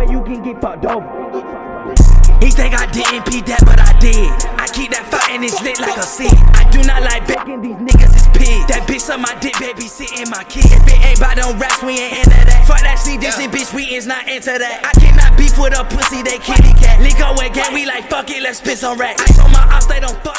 way you can get fucked over. He think I didn't pee that, but I did. I keep that fire and it's lit like a seed. I do not like begging, these niggas is pigs. That bitch on my dick, baby, sitting my kid. If it ain't by them raps, we ain't into that. Fuck that see this and bitch, we is not into that. I cannot beef with a pussy, they kitty cat. Link up with gang, we like fuck it, let's spit some racks. I told my opps. they don't fuck.